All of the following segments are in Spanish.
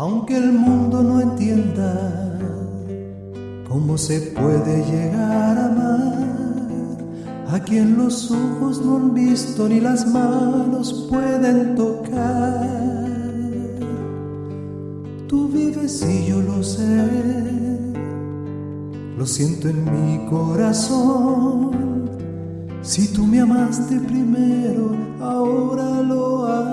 Aunque el mundo no entienda cómo se puede llegar a amar a quien los ojos no han visto ni las manos pueden tocar. Tú vives y yo lo sé, lo siento en mi corazón. Si tú me amaste primero, ahora lo hago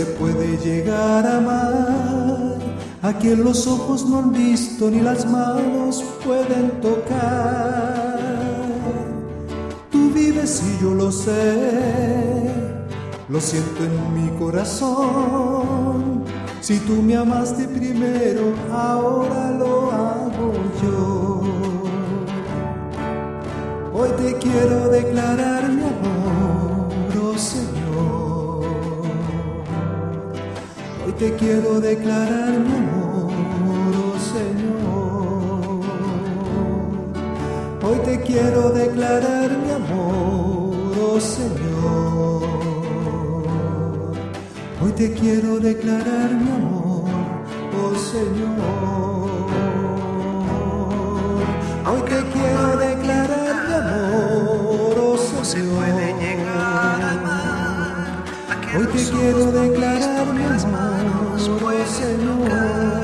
se puede llegar a amar a quien los ojos no han visto ni las manos pueden tocar. Tú vives y yo lo sé, lo siento en mi corazón. Si tú me amaste primero, ahora lo hago yo. Hoy te quiero declarar mi amor, oh. Hoy te quiero declarar mi amor, oh Señor. Hoy te quiero declarar mi amor, oh Señor. Hoy te quiero declarar mi amor, oh Señor. Hoy te quiero declarar mi amor, oh Señor. Hoy te quiero declarar pueden Señor. tocar.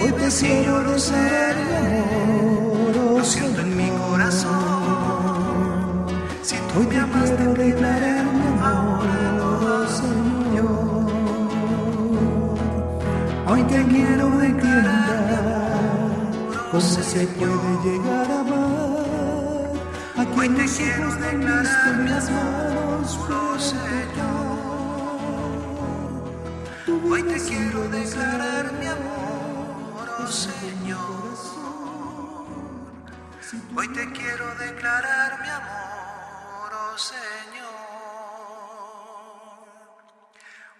Hoy te vives y quiero yo lo sé, declarar mi amor, lo siento en mi corazón. Si tú me te amaste quiero declarar primero, mi ahora lo amor, oh Señor. Hoy te quiero declarar cómo se Señor. puede llegar a amar a Hoy quien te quiero declarar visto ni mi las amor, manos oh Señor. Hoy te quiero declarar mi amor, oh Señor. Hoy te quiero declarar mi amor, oh Señor.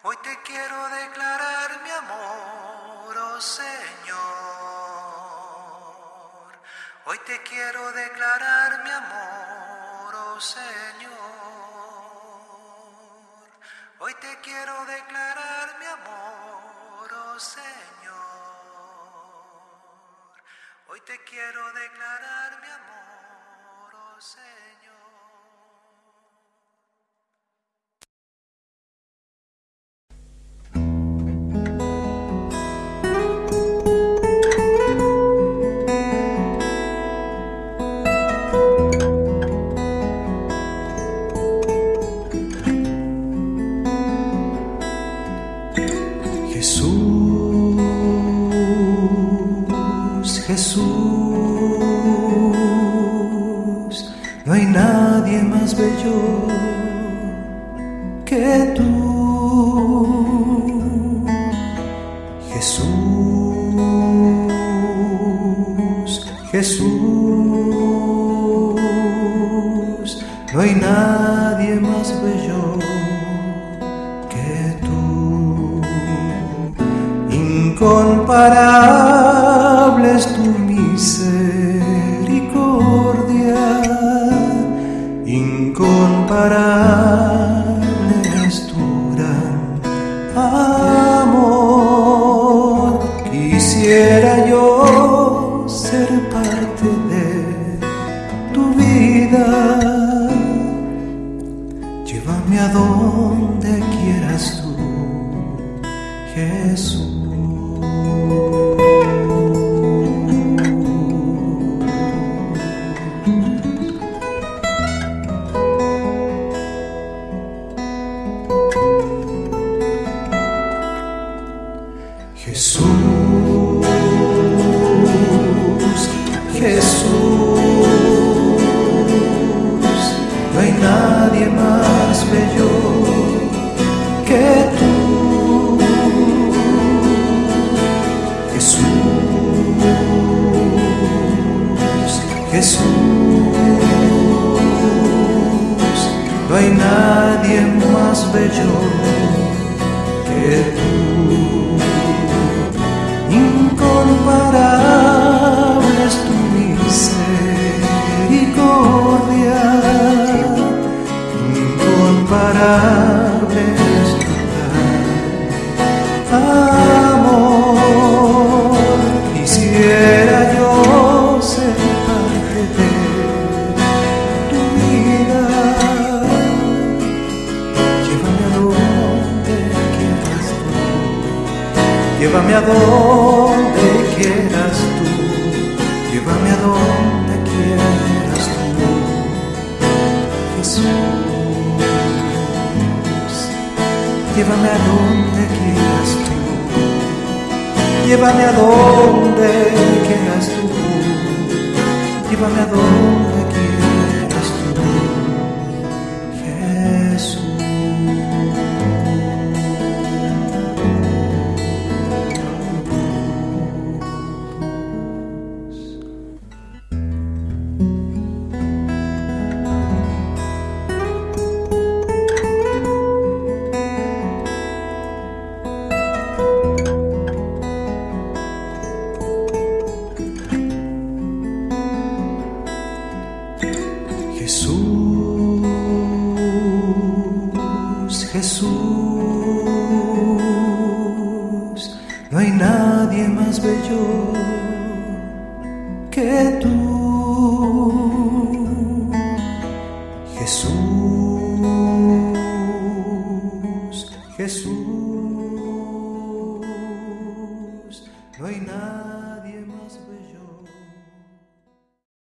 Hoy te quiero declarar mi amor, oh Señor. Hoy te quiero declarar mi amor, oh Señor. Hoy te quiero declarar te quiero declarar mi amor, oh Señor. Incomparable es tu misericordia, incomparable es tu gran amor. Quisiera yo ser parte de tu vida. Llévame a donde quieras tú, Jesús. nadie más bello que tú, Jesús, Jesús. No hay nadie más bello que tú. Llévame a donde quieras tú. Llévame a donde quieras tú. Jesús. Llévame a donde quieras tú. Llévame a donde quieras tú. Llévame a donde Jesús, Jesús, no hay nadie más bello